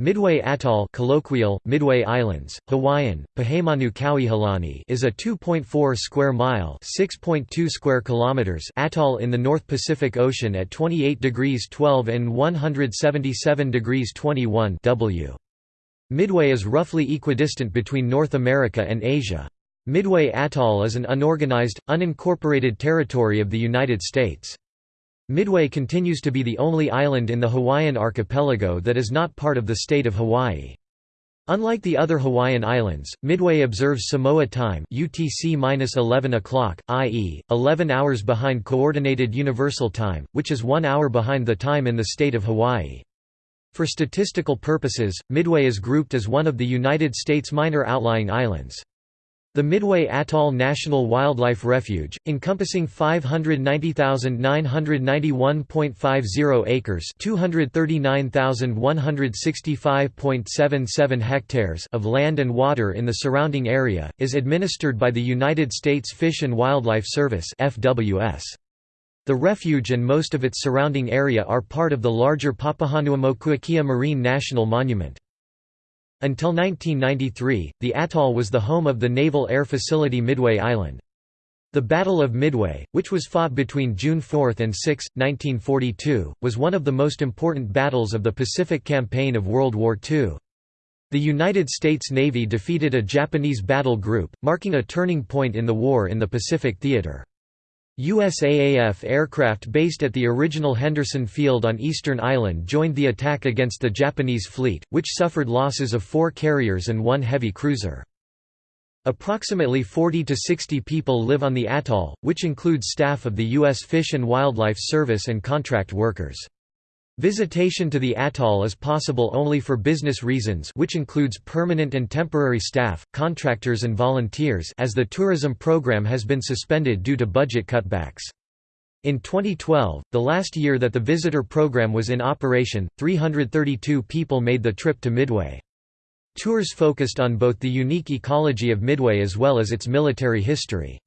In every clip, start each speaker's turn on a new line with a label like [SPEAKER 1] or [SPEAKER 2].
[SPEAKER 1] Midway Atoll colloquial, Midway Islands, Hawaiian, Pihemanu Kauihelani is a 2.4 square mile (6.2 square kilometers) atoll in the North Pacific Ocean at 28 degrees 12 and 177 degrees 21 W. Midway is roughly equidistant between North America and Asia. Midway Atoll is an unorganized, unincorporated territory of the United States. Midway continues to be the only island in the Hawaiian archipelago that is not part of the state of Hawaii. Unlike the other Hawaiian islands, Midway observes Samoa time UTC-11 o'clock, i.e., 11 hours behind Coordinated Universal Time, which is one hour behind the time in the state of Hawaii. For statistical purposes, Midway is grouped as one of the United States minor outlying islands. The Midway Atoll National Wildlife Refuge, encompassing 590,991.50 acres (239,165.77 hectares) of land and water in the surrounding area, is administered by the United States Fish and Wildlife Service (FWS). The refuge and most of its surrounding area are part of the larger Papahanaumokuakea Marine National Monument. Until 1993, the atoll was the home of the Naval Air Facility Midway Island. The Battle of Midway, which was fought between June 4 and 6, 1942, was one of the most important battles of the Pacific Campaign of World War II. The United States Navy defeated a Japanese battle group, marking a turning point in the war in the Pacific theater. USAAF aircraft based at the original Henderson Field on Eastern Island joined the attack against the Japanese fleet, which suffered losses of four carriers and one heavy cruiser. Approximately 40 to 60 people live on the atoll, which includes staff of the U.S. Fish and Wildlife Service and contract workers. Visitation to the atoll is possible only for business reasons which includes permanent and temporary staff, contractors and volunteers as the tourism program has been suspended due to budget cutbacks. In 2012, the last year that the visitor program was in operation, 332 people made the trip to Midway. Tours focused on both the unique ecology of Midway as well as its military history.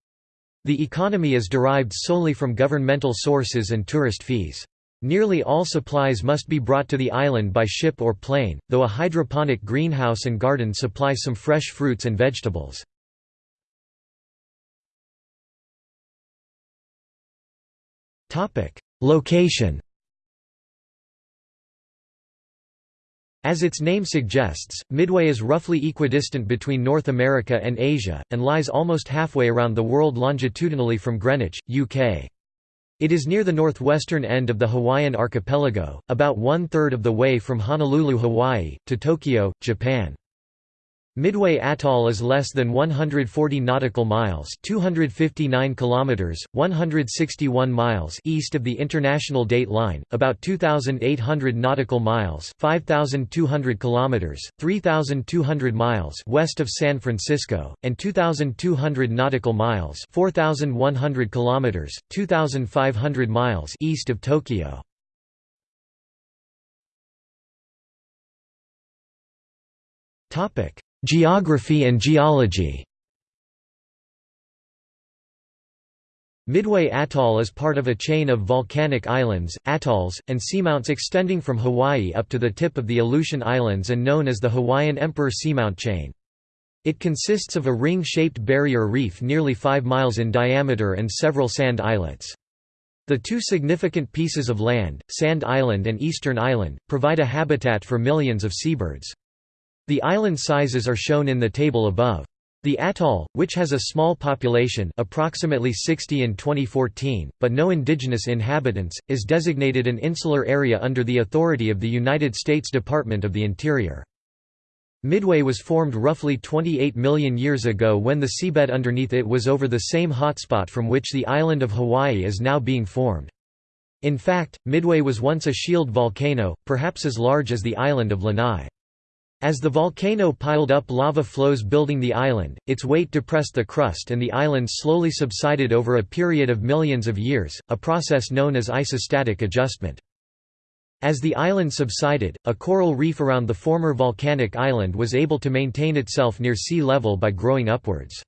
[SPEAKER 1] The economy is derived solely from governmental sources and tourist fees. Nearly all supplies must be brought to the island by ship or plane, though a hydroponic greenhouse and garden supply some fresh fruits and vegetables. Location As its name suggests, Midway is roughly equidistant between North America and Asia, and lies almost halfway around the world longitudinally from Greenwich, UK. It is near the northwestern end of the Hawaiian archipelago, about one-third of the way from Honolulu, Hawaii, to Tokyo, Japan. Midway Atoll is less than 140 nautical miles, 259 kilometers, 161 miles east of the international date line, about 2800 nautical miles, 5200 kilometers, 3200 miles west of San Francisco, and 2200 nautical miles, 4100 kilometers, 2500 miles east of Tokyo. Topic Geography and geology Midway Atoll is part of a chain of volcanic islands, atolls, and seamounts extending from Hawaii up to the tip of the Aleutian Islands and known as the Hawaiian Emperor Seamount Chain. It consists of a ring-shaped barrier reef nearly 5 miles in diameter and several sand islets. The two significant pieces of land, Sand Island and Eastern Island, provide a habitat for millions of seabirds. The island sizes are shown in the table above. The atoll, which has a small population approximately 60 in 2014, but no indigenous inhabitants, is designated an insular area under the authority of the United States Department of the Interior. Midway was formed roughly 28 million years ago when the seabed underneath it was over the same hotspot from which the island of Hawaii is now being formed. In fact, Midway was once a shield volcano, perhaps as large as the island of Lanai. As the volcano piled up lava flows building the island, its weight depressed the crust and the island slowly subsided over a period of millions of years, a process known as isostatic adjustment. As the island subsided, a coral reef around the former volcanic island was able to maintain itself near sea level by growing upwards.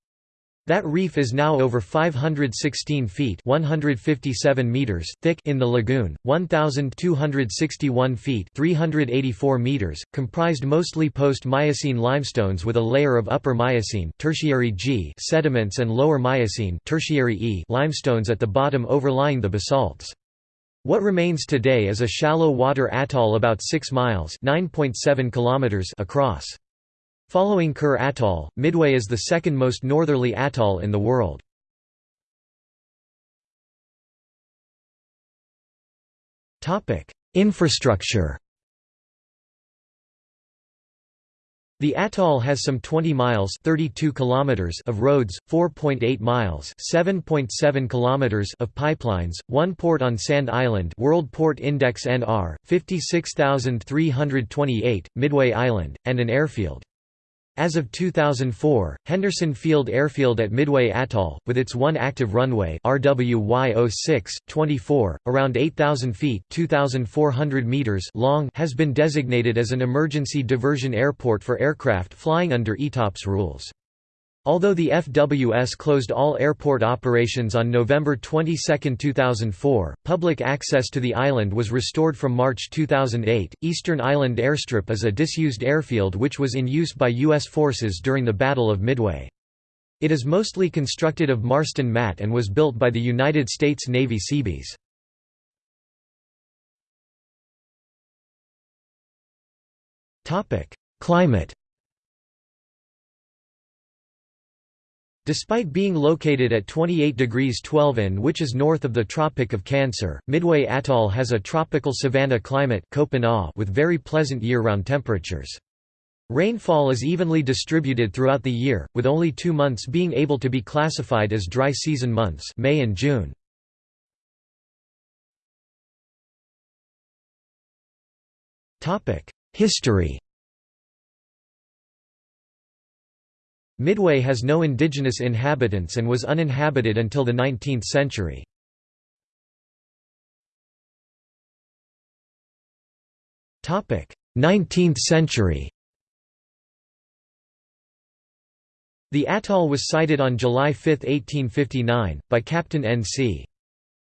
[SPEAKER 1] That reef is now over 516 feet 157 meters thick in the lagoon, 1,261 feet 384 meters, comprised mostly post-Miocene limestones with a layer of upper Miocene tertiary G sediments and lower Miocene tertiary E limestones at the bottom overlying the basalts. What remains today is a shallow water atoll about 6 miles kilometers across. Following Kure Atoll, Midway is the second most northerly atoll in the world. Infrastructure The atoll has some 20 miles 32 kilometers of roads, 4.8 miles 7.7 .7 kilometers of pipelines, one port on Sand Island World Port Index NR, 56328, Midway Island, and an airfield. As of 2004, Henderson Field Airfield at Midway Atoll, with its one active runway RWY 06, 24, around 8,000 feet 2,400 meters long has been designated as an emergency diversion airport for aircraft flying under ETOPS rules. Although the FWS closed all airport operations on November 22, 2004, public access to the island was restored from March 2008. Eastern Island Airstrip is a disused airfield which was in use by U.S. forces during the Battle of Midway. It is mostly constructed of Marston mat and was built by the United States Navy Seabees. Climate Despite being located at 28 degrees 12 in which is north of the Tropic of Cancer, Midway Atoll has a tropical savanna climate with very pleasant year-round temperatures. Rainfall is evenly distributed throughout the year, with only two months being able to be classified as dry season months May and June. History Midway has no indigenous inhabitants and was uninhabited until the 19th century. Topic: 19th century. The atoll was sighted on July 5, 1859, by Captain N.C.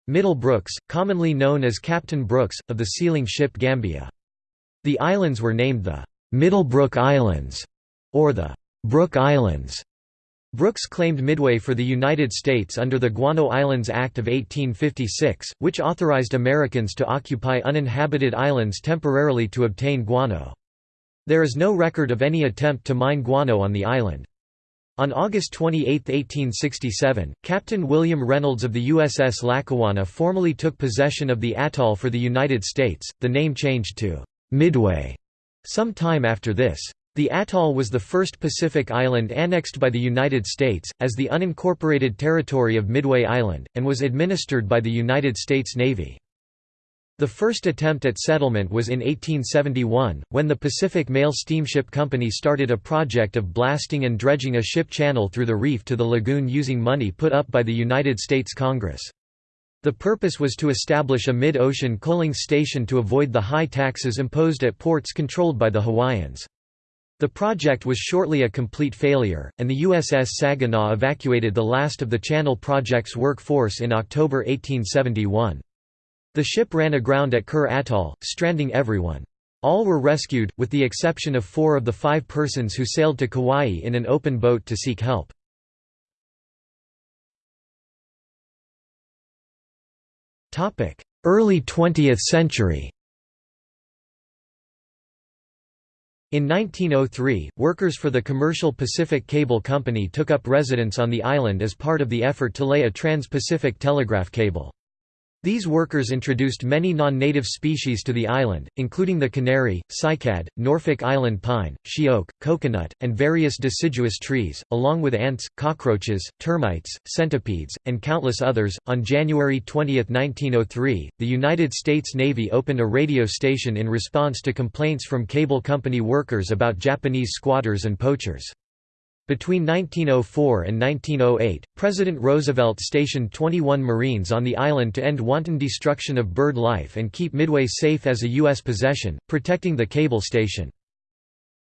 [SPEAKER 1] Middlebrooks, commonly known as Captain Brooks, of the sealing ship Gambia. The islands were named the Middlebrook Islands, or the Brooke Islands. Brooks claimed Midway for the United States under the Guano Islands Act of 1856, which authorized Americans to occupy uninhabited islands temporarily to obtain guano. There is no record of any attempt to mine guano on the island. On August 28, 1867, Captain William Reynolds of the USS Lackawanna formally took possession of the atoll for the United States, the name changed to Midway some time after this. The atoll was the first Pacific island annexed by the United States, as the unincorporated territory of Midway Island, and was administered by the United States Navy. The first attempt at settlement was in 1871, when the Pacific Mail Steamship Company started a project of blasting and dredging a ship channel through the reef to the lagoon using money put up by the United States Congress. The purpose was to establish a mid-ocean coaling station to avoid the high taxes imposed at ports controlled by the Hawaiians. The project was shortly a complete failure, and the USS Saginaw evacuated the last of the Channel Project's workforce in October 1871. The ship ran aground at Kure Atoll, stranding everyone. All were rescued, with the exception of four of the five persons who sailed to Kauai in an open boat to seek help. Early 20th century In 1903, workers for the commercial Pacific Cable Company took up residence on the island as part of the effort to lay a trans-Pacific telegraph cable. These workers introduced many non-native species to the island, including the canary, cycad, Norfolk Island pine, she oak, coconut, and various deciduous trees, along with ants, cockroaches, termites, centipedes, and countless others. On January 20, 1903, the United States Navy opened a radio station in response to complaints from cable company workers about Japanese squatters and poachers. Between 1904 and 1908, President Roosevelt stationed 21 Marines on the island to end wanton destruction of bird life and keep Midway safe as a U.S. possession, protecting the cable station.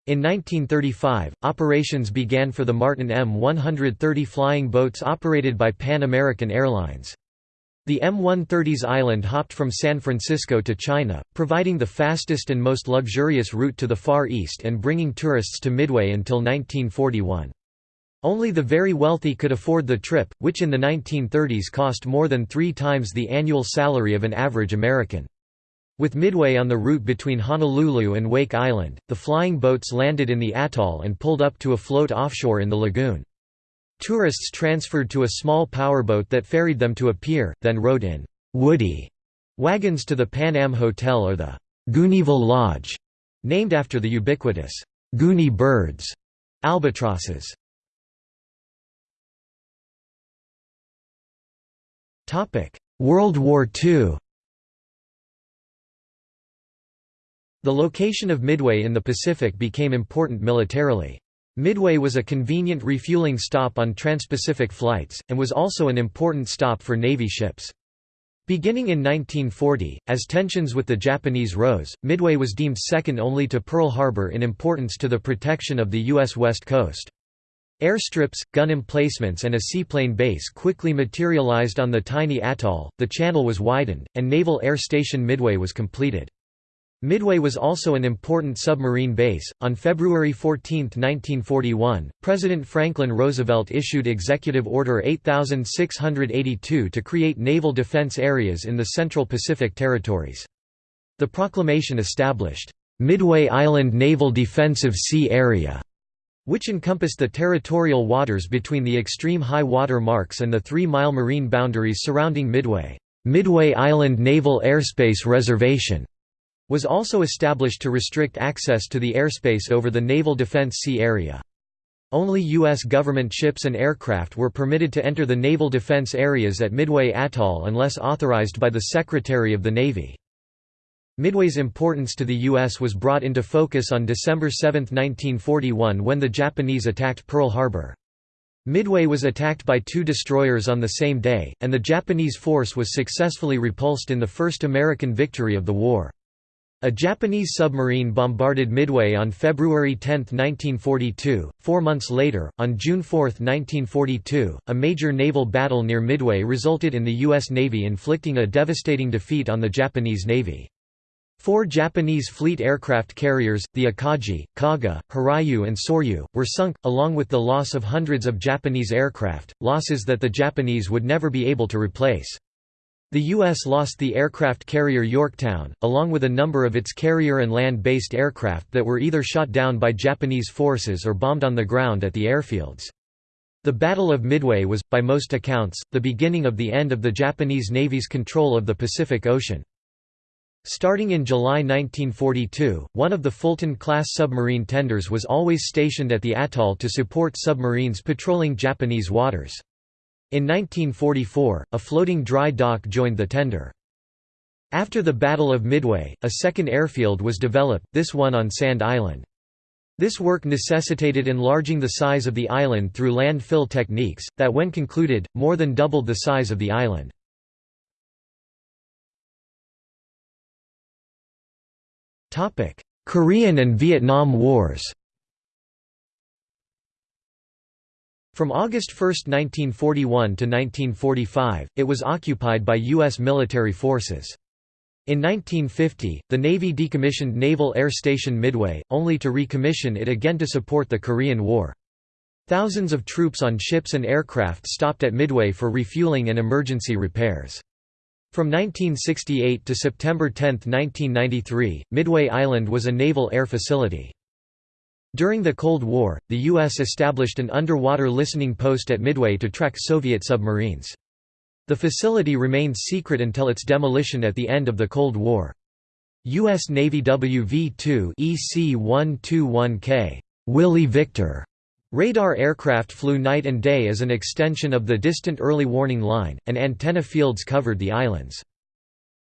[SPEAKER 1] In 1935, operations began for the Martin M130 flying boats operated by Pan American Airlines. The M130's island hopped from San Francisco to China, providing the fastest and most luxurious route to the Far East and bringing tourists to Midway until 1941. Only the very wealthy could afford the trip, which in the 1930s cost more than three times the annual salary of an average American. With Midway on the route between Honolulu and Wake Island, the flying boats landed in the atoll and pulled up to a float offshore in the lagoon. Tourists transferred to a small powerboat that ferried them to a pier, then rode in «woody» wagons to the Pan Am Hotel or the «Gooneyville Lodge», named after the ubiquitous «Gooney birds» albatrosses. World War II The location of Midway in the Pacific became important militarily. Midway was a convenient refueling stop on transpacific flights, and was also an important stop for Navy ships. Beginning in 1940, as tensions with the Japanese rose, Midway was deemed second only to Pearl Harbor in importance to the protection of the U.S. West Coast. Airstrips, gun emplacements and a seaplane base quickly materialized on the tiny atoll, the channel was widened, and Naval Air Station Midway was completed. Midway was also an important submarine base. On February 14, 1941, President Franklin Roosevelt issued Executive Order 8682 to create naval defense areas in the Central Pacific Territories. The proclamation established Midway Island Naval Defensive Sea Area, which encompassed the territorial waters between the extreme high water marks and the three-mile marine boundaries surrounding Midway. Midway Island Naval Airspace Reservation was also established to restrict access to the airspace over the Naval Defense Sea Area. Only U.S. government ships and aircraft were permitted to enter the naval defense areas at Midway Atoll unless authorized by the Secretary of the Navy. Midway's importance to the U.S. was brought into focus on December 7, 1941 when the Japanese attacked Pearl Harbor. Midway was attacked by two destroyers on the same day, and the Japanese force was successfully repulsed in the first American victory of the war. A Japanese submarine bombarded Midway on February 10, 1942. Four months later, on June 4, 1942, a major naval battle near Midway resulted in the U.S. Navy inflicting a devastating defeat on the Japanese Navy. Four Japanese fleet aircraft carriers, the Akagi, Kaga, Hiryu and Soryu, were sunk, along with the loss of hundreds of Japanese aircraft, losses that the Japanese would never be able to replace. The U.S. lost the aircraft carrier Yorktown, along with a number of its carrier and land-based aircraft that were either shot down by Japanese forces or bombed on the ground at the airfields. The Battle of Midway was, by most accounts, the beginning of the end of the Japanese Navy's control of the Pacific Ocean. Starting in July 1942, one of the Fulton-class submarine tenders was always stationed at the atoll to support submarines patrolling Japanese waters. In 1944, a floating dry dock joined the tender. After the Battle of Midway, a second airfield was developed, this one on Sand Island. This work necessitated enlarging the size of the island through landfill techniques, that when concluded, more than doubled the size of the island. Korean and Vietnam Wars From August 1, 1941 to 1945, it was occupied by U.S. military forces. In 1950, the Navy decommissioned Naval Air Station Midway, only to recommission it again to support the Korean War. Thousands of troops on ships and aircraft stopped at Midway for refueling and emergency repairs. From 1968 to September 10, 1993, Midway Island was a naval air facility. During the Cold War, the U.S. established an underwater listening post at Midway to track Soviet submarines. The facility remained secret until its demolition at the end of the Cold War. U.S. Navy WV-2 EC-121K Willie Victor radar aircraft flew night and day as an extension of the distant early warning line, and antenna fields covered the islands.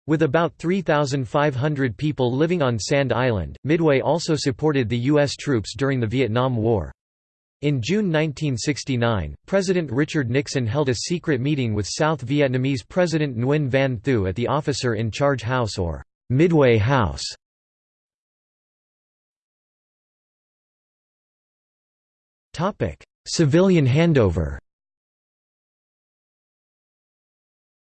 [SPEAKER 1] With about 3,500 people living on Sand Island, Midway also supported the U.S. troops during the Vietnam War. In June 1969, President Richard Nixon held a secret meeting with South Vietnamese President Nguyen Van Thieu at the Officer in Charge House or Midway House. Civilian handover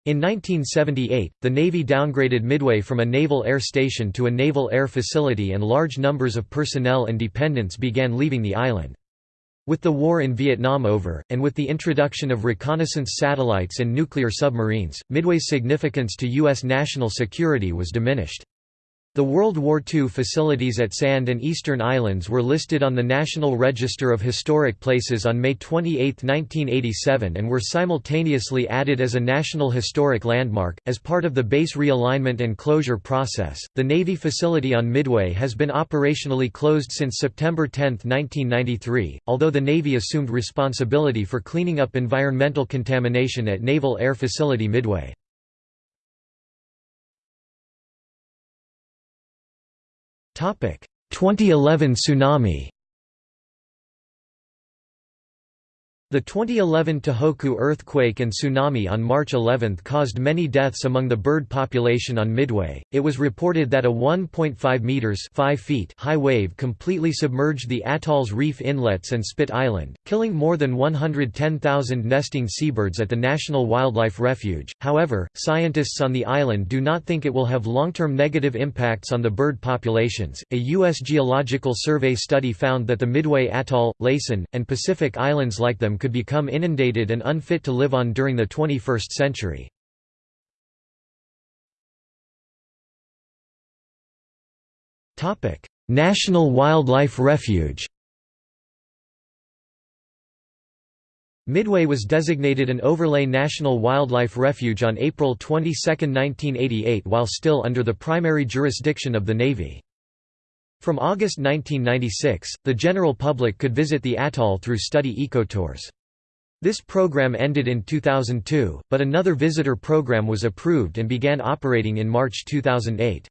[SPEAKER 1] In 1978, the Navy downgraded Midway from a naval air station to a naval air facility and large numbers of personnel and dependents began leaving the island. With the war in Vietnam over, and with the introduction of reconnaissance satellites and nuclear submarines, Midway's significance to U.S. national security was diminished. The World War II facilities at Sand and Eastern Islands were listed on the National Register of Historic Places on May 28, 1987 and were simultaneously added as a National Historic Landmark. As part of the base realignment and closure process, the Navy facility on Midway has been operationally closed since September 10, 1993, although the Navy assumed responsibility for cleaning up environmental contamination at Naval Air Facility Midway. 2011 tsunami The 2011 Tohoku earthquake and tsunami on March 11 caused many deaths among the bird population on Midway. It was reported that a 1.5 meters (5 feet) high wave completely submerged the atoll's reef inlets and Spit Island, killing more than 110,000 nesting seabirds at the National Wildlife Refuge. However, scientists on the island do not think it will have long-term negative impacts on the bird populations. A US Geological Survey study found that the Midway Atoll, Laysan, and Pacific Islands like them could become inundated and unfit to live on during the 21st century. National Wildlife Refuge Midway was designated an overlay National Wildlife Refuge on April 22, 1988 while still under the primary jurisdiction of the Navy. From August 1996, the general public could visit the atoll through study ecotours. This program ended in 2002, but another visitor program was approved and began operating in March 2008.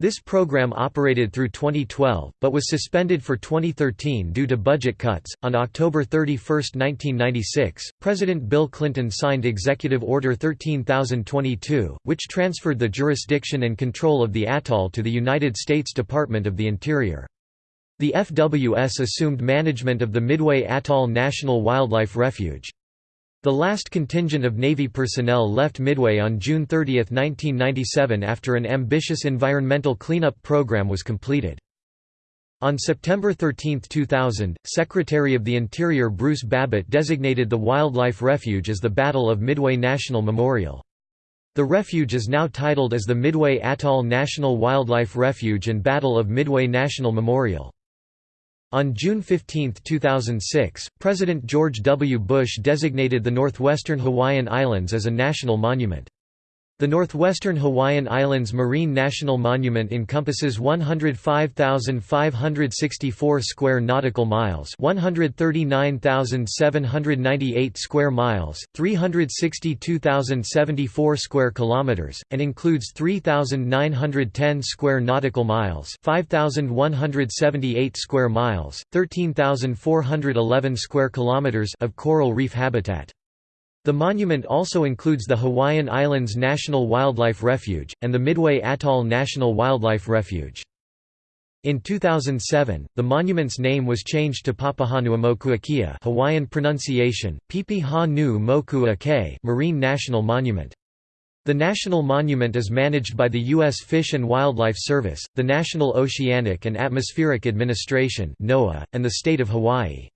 [SPEAKER 1] This program operated through 2012, but was suspended for 2013 due to budget cuts. On October 31, 1996, President Bill Clinton signed Executive Order 13022, which transferred the jurisdiction and control of the atoll to the United States Department of the Interior. The FWS assumed management of the Midway Atoll National Wildlife Refuge. The last contingent of Navy personnel left Midway on June 30, 1997 after an ambitious environmental cleanup program was completed. On September 13, 2000, Secretary of the Interior Bruce Babbitt designated the wildlife refuge as the Battle of Midway National Memorial. The refuge is now titled as the Midway Atoll National Wildlife Refuge and Battle of Midway National Memorial. On June 15, 2006, President George W. Bush designated the northwestern Hawaiian Islands as a national monument. The Northwestern Hawaiian Islands Marine National Monument encompasses 105,564 square nautical miles, 139,798 square miles, 362,074 square kilometers, and includes 3,910 square nautical miles, 5,178 square miles, 13,411 square kilometers of coral reef habitat. The monument also includes the Hawaiian Islands National Wildlife Refuge, and the Midway Atoll National Wildlife Refuge. In 2007, the monument's name was changed to Papahanaumokuakea Hawaiian pronunciation, Pipi Ha Nu Moku Ake Marine National Monument. The national monument is managed by the U.S. Fish and Wildlife Service, the National Oceanic and Atmospheric Administration and the state of Hawaii.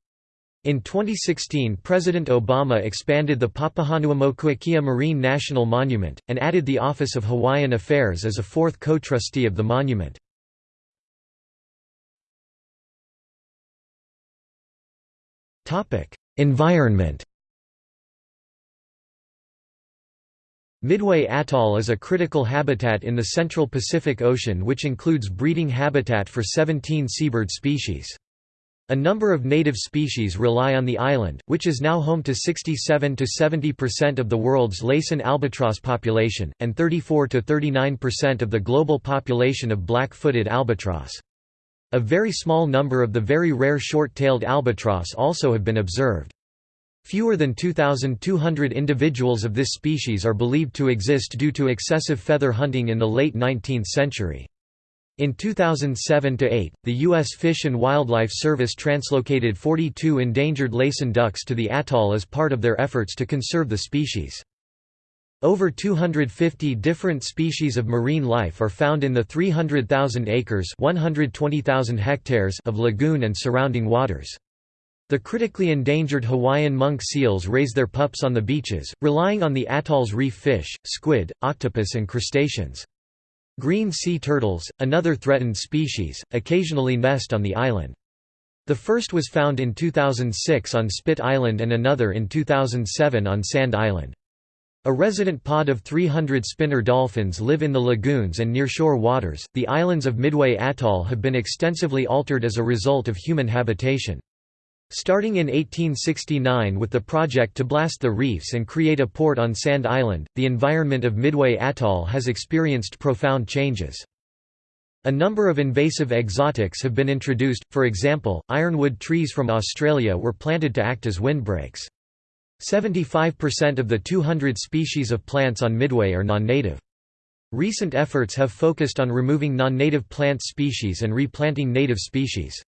[SPEAKER 1] In 2016 President Obama expanded the Papahanaumokuakea Marine National Monument, and added the Office of Hawaiian Affairs as a fourth co-trustee of the monument. Environment Midway Atoll is a critical habitat in the central Pacific Ocean which includes breeding habitat for 17 seabird species. A number of native species rely on the island, which is now home to 67 to 70% of the world's Laysan albatross population, and 34 to 39% of the global population of black-footed albatross. A very small number of the very rare short-tailed albatross also have been observed. Fewer than 2,200 individuals of this species are believed to exist due to excessive feather hunting in the late 19th century. In 2007–8, the U.S. Fish and Wildlife Service translocated 42 endangered Laysan ducks to the atoll as part of their efforts to conserve the species. Over 250 different species of marine life are found in the 300,000 acres 120,000 hectares of lagoon and surrounding waters. The critically endangered Hawaiian monk seals raise their pups on the beaches, relying on the atoll's reef fish, squid, octopus and crustaceans. Green sea turtles, another threatened species, occasionally nest on the island. The first was found in 2006 on Spit Island and another in 2007 on Sand Island. A resident pod of 300 spinner dolphins live in the lagoons and nearshore waters. The islands of Midway Atoll have been extensively altered as a result of human habitation. Starting in 1869 with the project to blast the reefs and create a port on Sand Island, the environment of Midway Atoll has experienced profound changes. A number of invasive exotics have been introduced, for example, ironwood trees from Australia were planted to act as windbreaks. 75% of the 200 species of plants on Midway are non-native. Recent efforts have focused on removing non-native plant species and replanting native species.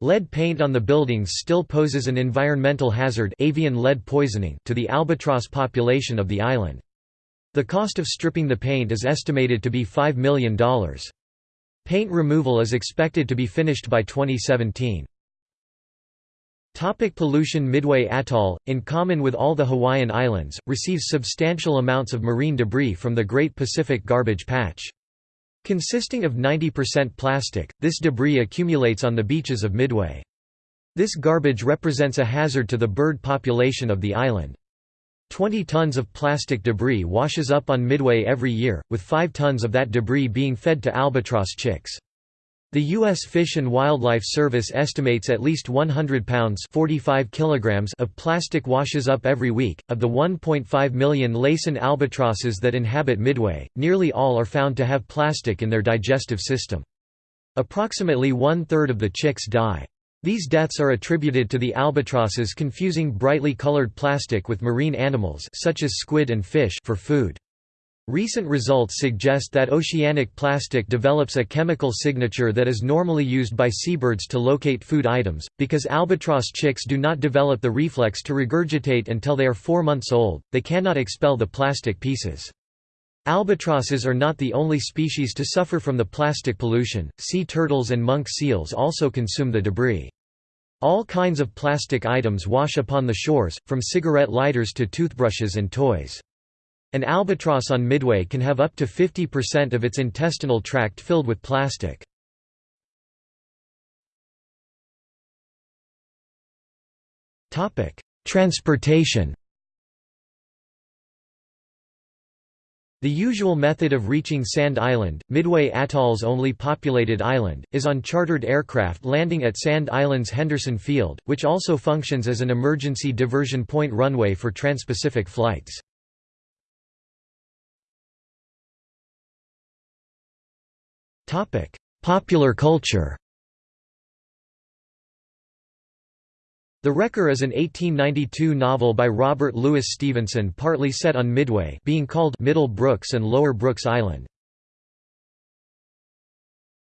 [SPEAKER 1] Lead paint on the buildings still poses an environmental hazard avian lead poisoning to the albatross population of the island. The cost of stripping the paint is estimated to be $5 million. Paint removal is expected to be finished by 2017. Topic pollution Midway Atoll, in common with all the Hawaiian Islands, receives substantial amounts of marine debris from the Great Pacific Garbage Patch. Consisting of 90% plastic, this debris accumulates on the beaches of Midway. This garbage represents a hazard to the bird population of the island. 20 tons of plastic debris washes up on Midway every year, with 5 tons of that debris being fed to albatross chicks. The U.S. Fish and Wildlife Service estimates at least 100 pounds 45 kilograms of plastic washes up every week. Of the 1.5 million Laysan albatrosses that inhabit Midway, nearly all are found to have plastic in their digestive system. Approximately one-third of the chicks die. These deaths are attributed to the albatrosses confusing brightly colored plastic with marine animals such as squid and fish for food. Recent results suggest that oceanic plastic develops a chemical signature that is normally used by seabirds to locate food items, because albatross chicks do not develop the reflex to regurgitate until they are four months old, they cannot expel the plastic pieces. Albatrosses are not the only species to suffer from the plastic pollution, sea turtles and monk seals also consume the debris. All kinds of plastic items wash upon the shores, from cigarette lighters to toothbrushes and toys. An albatross on Midway can have up to 50% of its intestinal tract filled with plastic. Transportation The usual method of reaching Sand Island, Midway Atoll's only populated island, is on chartered aircraft landing at Sand Island's Henderson Field, which also functions as an emergency diversion point runway for transpacific flights. Topic: Popular culture. The Wrecker is an 1892 novel by Robert Louis Stevenson partly set on Midway being called Middle Brooks and Lower Brooks Island.